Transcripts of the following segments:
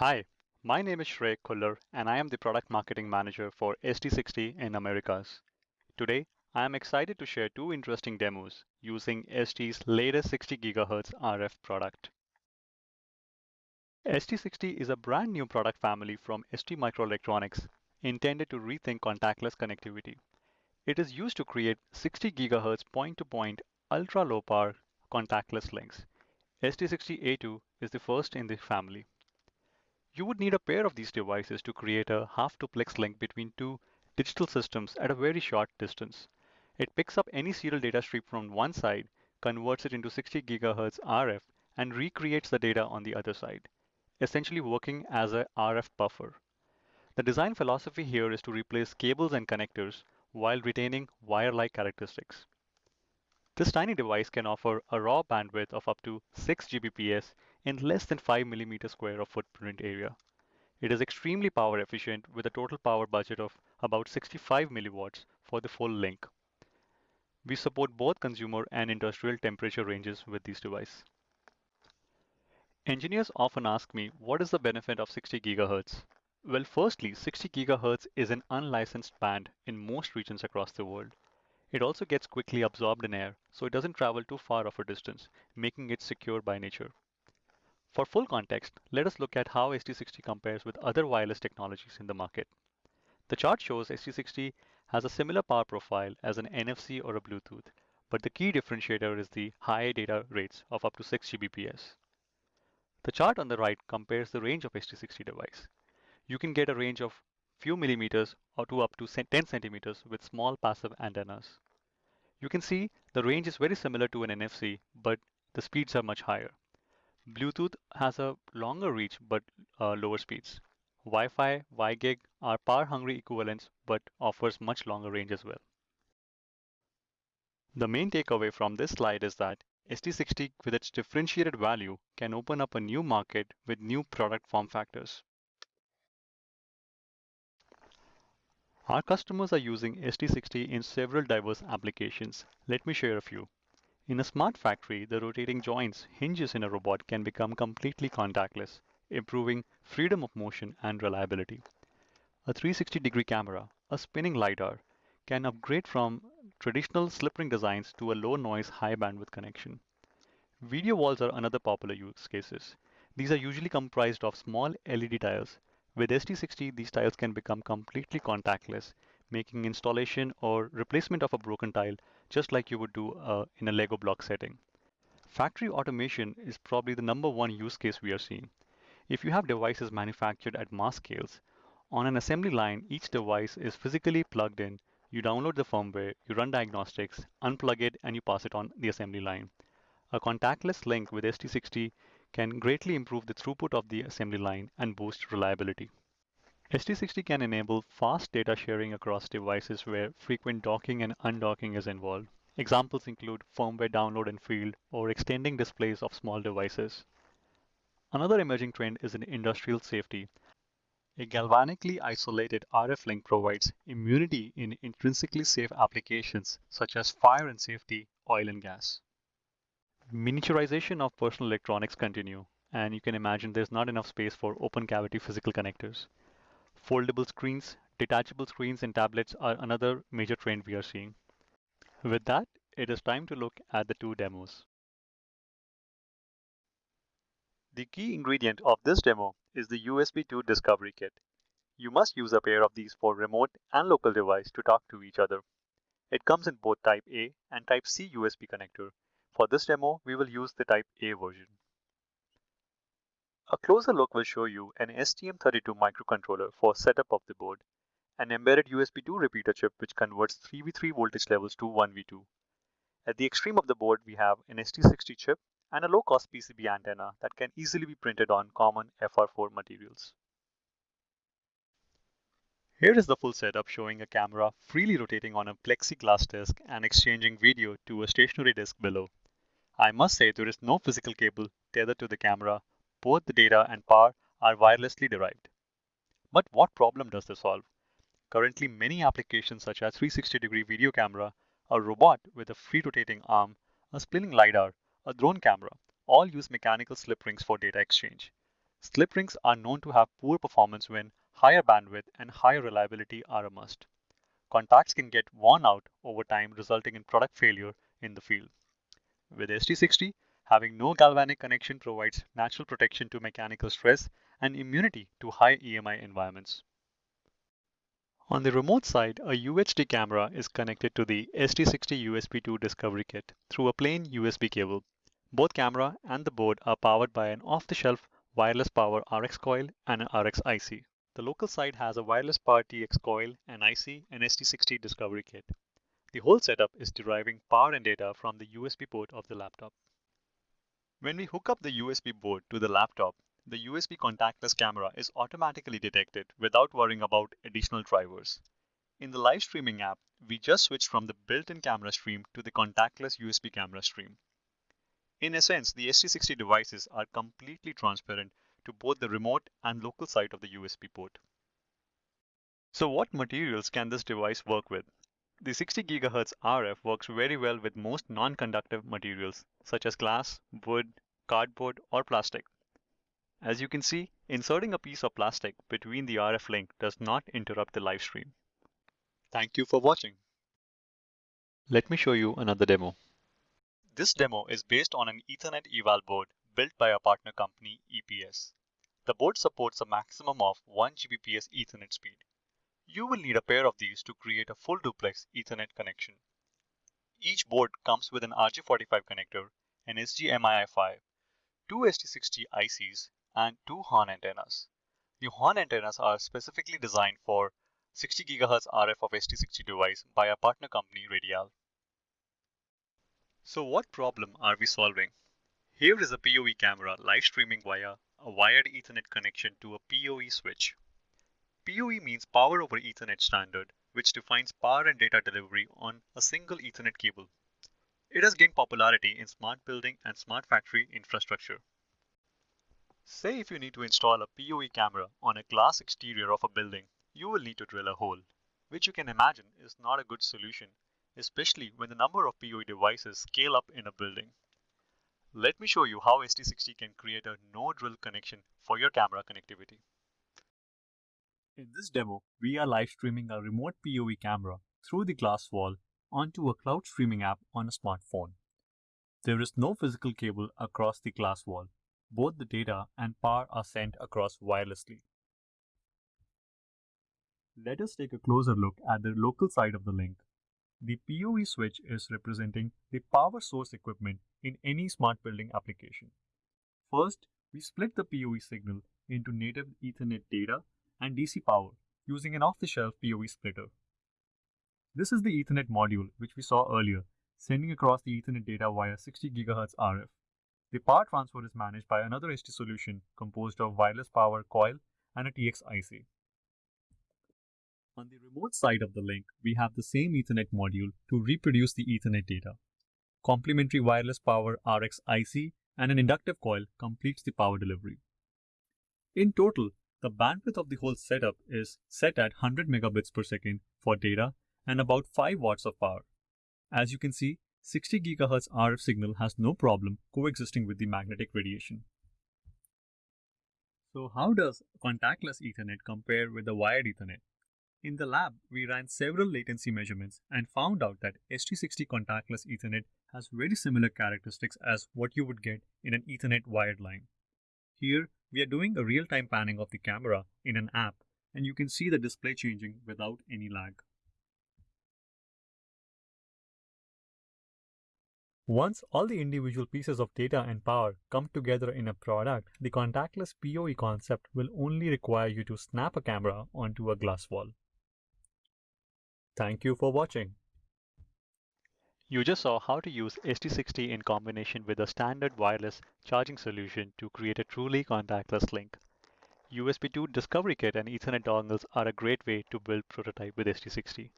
Hi, my name is Shrey Kuller and I am the Product Marketing Manager for ST60 in Americas. Today, I am excited to share two interesting demos using ST's latest 60 GHz RF product. ST60 is a brand new product family from ST Microelectronics intended to rethink contactless connectivity. It is used to create 60 GHz point-to-point ultra-low power contactless links. ST60A2 is the first in the family. You would need a pair of these devices to create a half-duplex link between two digital systems at a very short distance. It picks up any serial data stream from one side, converts it into 60 GHz RF, and recreates the data on the other side, essentially working as a RF buffer. The design philosophy here is to replace cables and connectors while retaining wire-like characteristics. This tiny device can offer a raw bandwidth of up to 6 Gbps in less than 5 millimeter square of footprint area. It is extremely power efficient with a total power budget of about 65 milliwatts for the full link. We support both consumer and industrial temperature ranges with these devices. Engineers often ask me, what is the benefit of 60 GHz? Well, firstly, 60 GHz is an unlicensed band in most regions across the world. It also gets quickly absorbed in air, so it doesn't travel too far of a distance, making it secure by nature. For full context, let us look at how ST60 compares with other wireless technologies in the market. The chart shows ST60 has a similar power profile as an NFC or a Bluetooth, but the key differentiator is the high data rates of up to 6 Gbps. The chart on the right compares the range of ST60 device. You can get a range of few millimeters or to up to 10 centimeters with small passive antennas. You can see the range is very similar to an NFC, but the speeds are much higher. Bluetooth has a longer reach but uh, lower speeds. Wi-Fi, WiGig are power-hungry equivalents but offers much longer range as well. The main takeaway from this slide is that ST60 with its differentiated value can open up a new market with new product form factors. Our customers are using ST60 in several diverse applications. Let me share a few. In a smart factory, the rotating joints, hinges in a robot can become completely contactless, improving freedom of motion and reliability. A 360 degree camera, a spinning LiDAR, can upgrade from traditional slip ring designs to a low noise, high bandwidth connection. Video walls are another popular use cases. These are usually comprised of small LED tiles with ST60, these tiles can become completely contactless, making installation or replacement of a broken tile just like you would do uh, in a Lego block setting. Factory automation is probably the number one use case we are seeing. If you have devices manufactured at mass scales, on an assembly line, each device is physically plugged in. You download the firmware, you run diagnostics, unplug it, and you pass it on the assembly line. A contactless link with ST60 can greatly improve the throughput of the assembly line and boost reliability. ST60 can enable fast data sharing across devices where frequent docking and undocking is involved. Examples include firmware download and field or extending displays of small devices. Another emerging trend is in industrial safety. A galvanically isolated RF link provides immunity in intrinsically safe applications such as fire and safety, oil and gas. Miniaturization of personal electronics continue, and you can imagine there's not enough space for open cavity physical connectors. Foldable screens, detachable screens and tablets are another major trend we are seeing. With that, it is time to look at the two demos. The key ingredient of this demo is the USB 2 Discovery Kit. You must use a pair of these for remote and local device to talk to each other. It comes in both Type A and Type C USB connector for this demo, we will use the Type A version. A closer look will show you an STM32 microcontroller for setup of the board, an embedded USB 2 repeater chip which converts 3v3 voltage levels to 1v2. At the extreme of the board, we have an ST60 chip and a low-cost PCB antenna that can easily be printed on common FR4 materials. Here is the full setup showing a camera freely rotating on a plexiglass disc and exchanging video to a stationary disc below. I must say there is no physical cable tethered to the camera. Both the data and power are wirelessly derived. But what problem does this solve? Currently, many applications such as 360 degree video camera, a robot with a free rotating arm, a spinning LiDAR, a drone camera, all use mechanical slip rings for data exchange. Slip rings are known to have poor performance when higher bandwidth and higher reliability are a must. Contacts can get worn out over time, resulting in product failure in the field. With ST60, having no galvanic connection provides natural protection to mechanical stress and immunity to high EMI environments. On the remote side, a UHD camera is connected to the ST60 USB 2 Discovery Kit through a plain USB cable. Both camera and the board are powered by an off-the-shelf wireless power RX coil and an RX IC. The local side has a wireless power TX coil, an IC, and ST60 Discovery Kit. The whole setup is deriving power and data from the USB port of the laptop. When we hook up the USB board to the laptop, the USB contactless camera is automatically detected without worrying about additional drivers. In the live streaming app, we just switched from the built-in camera stream to the contactless USB camera stream. In essence, the ST60 devices are completely transparent to both the remote and local side of the USB port. So what materials can this device work with? The 60 GHz RF works very well with most non-conductive materials such as glass, wood, cardboard, or plastic. As you can see, inserting a piece of plastic between the RF link does not interrupt the live stream. Thank you for watching. Let me show you another demo. This demo is based on an Ethernet eval board built by our partner company EPS. The board supports a maximum of 1 Gbps Ethernet speed. You will need a pair of these to create a full duplex Ethernet connection. Each board comes with an RJ45 connector, an SGMII5, two ST60 ICs, and two horn antennas. The horn antennas are specifically designed for 60 GHz RF of ST60 device by our partner company Radiall. So what problem are we solving? Here is a PoE camera live streaming via a wired Ethernet connection to a PoE switch. PoE means Power over Ethernet standard, which defines power and data delivery on a single Ethernet cable. It has gained popularity in smart building and smart factory infrastructure. Say if you need to install a PoE camera on a glass exterior of a building, you will need to drill a hole, which you can imagine is not a good solution, especially when the number of PoE devices scale up in a building. Let me show you how ST60 can create a no-drill connection for your camera connectivity. In this demo, we are live streaming a remote PoE camera through the glass wall onto a cloud streaming app on a smartphone. There is no physical cable across the glass wall, both the data and power are sent across wirelessly. Let us take a closer look at the local side of the link. The PoE switch is representing the power source equipment in any smart building application. First, we split the PoE signal into native Ethernet data and DC power using an off-the-shelf PoE splitter. This is the Ethernet module which we saw earlier, sending across the Ethernet data via 60 GHz RF. The power transfer is managed by another ST solution composed of wireless power coil and a TX IC. On the remote side of the link, we have the same Ethernet module to reproduce the Ethernet data. Complementary wireless power RX IC and an inductive coil completes the power delivery. In total, the bandwidth of the whole setup is set at 100 megabits per second for data and about 5 watts of power. As you can see, 60 GHz RF signal has no problem coexisting with the magnetic radiation. So how does contactless Ethernet compare with the wired Ethernet? In the lab, we ran several latency measurements and found out that ST60 contactless Ethernet has very similar characteristics as what you would get in an Ethernet wired line. Here, we are doing a real-time panning of the camera in an app and you can see the display changing without any lag. Once all the individual pieces of data and power come together in a product, the contactless PoE concept will only require you to snap a camera onto a glass wall. Thank you for watching. You just saw how to use ST60 in combination with a standard wireless charging solution to create a truly contactless link. USB 2 Discovery Kit and Ethernet dongles are a great way to build prototype with ST60.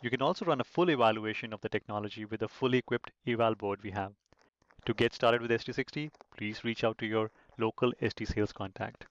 You can also run a full evaluation of the technology with a fully equipped eval board we have. To get started with ST60, please reach out to your local ST sales contact.